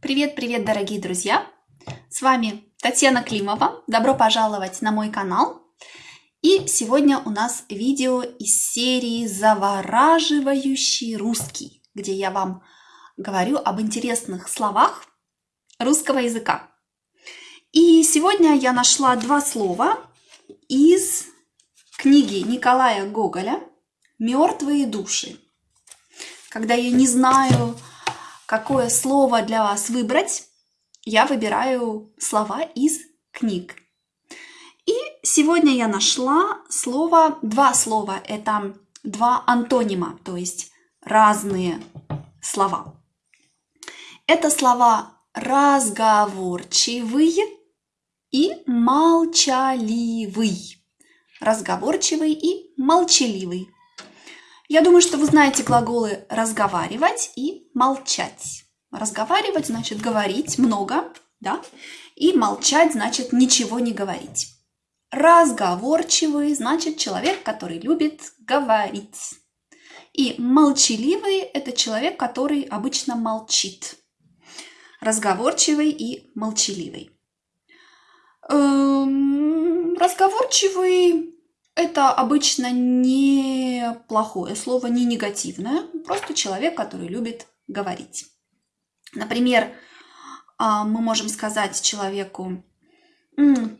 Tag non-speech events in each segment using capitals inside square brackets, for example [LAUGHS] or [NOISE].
Привет-привет, дорогие друзья! С вами Татьяна Климова. Добро пожаловать на мой канал. И сегодня у нас видео из серии «Завораживающий русский», где я вам говорю об интересных словах русского языка. И сегодня я нашла два слова из книги Николая Гоголя «Мертвые души». Когда я не знаю, какое слово для вас выбрать, я выбираю слова из книг. И сегодня я нашла слово, два слова, это два антонима, то есть разные слова. Это слова разговорчивый и молчаливый. Разговорчивый и молчаливый. Я думаю, что вы знаете глаголы разговаривать и молчать. Разговаривать значит говорить много, да? И молчать значит ничего не говорить. Разговорчивый значит человек, который любит говорить. И молчаливый – это человек, который обычно молчит. Разговорчивый и молчаливый. Эм, разговорчивый это обычно не плохое слово, не негативное, просто человек, который любит говорить. Например, а, мы можем сказать человеку,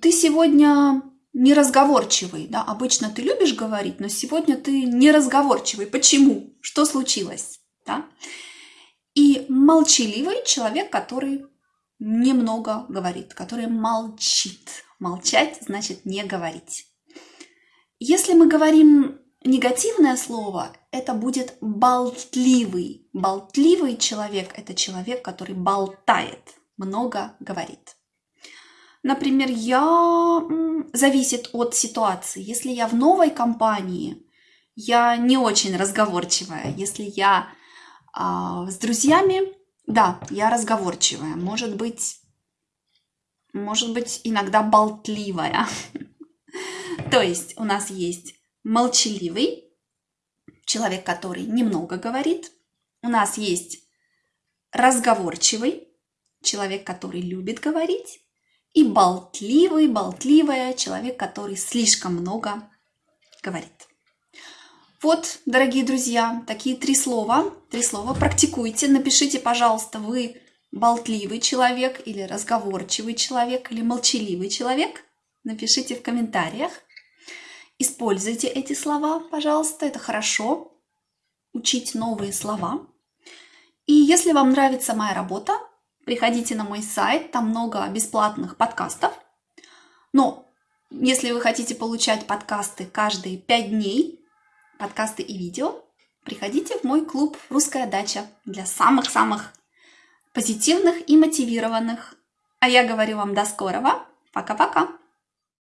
ты сегодня неразговорчивый, да, обычно ты любишь говорить, но сегодня ты неразговорчивый. Почему? Что случилось? Да? И молчаливый человек, который немного говорит, который молчит. Молчать значит не говорить. Если мы говорим негативное слово, это будет болтливый. Болтливый человек – это человек, который болтает, много говорит. Например, я зависит от ситуации. Если я в новой компании, я не очень разговорчивая. Если я а, с друзьями, да, я разговорчивая. Может быть, может быть, иногда болтливая. [LAUGHS] То есть у нас есть молчаливый, человек, который немного говорит. У нас есть разговорчивый, человек, который любит говорить. И болтливый, болтливая, человек, который слишком много говорит. Вот, дорогие друзья, такие три слова. Три слова. Практикуйте. Напишите, пожалуйста, вы болтливый человек или разговорчивый человек или молчаливый человек. Напишите в комментариях. Используйте эти слова, пожалуйста, это хорошо. Учить новые слова. И если вам нравится моя работа, приходите на мой сайт, там много бесплатных подкастов. Но если вы хотите получать подкасты каждые 5 дней, подкасты и видео, приходите в мой клуб «Русская дача» для самых-самых позитивных и мотивированных. А я говорю вам до скорого. Пока-пока!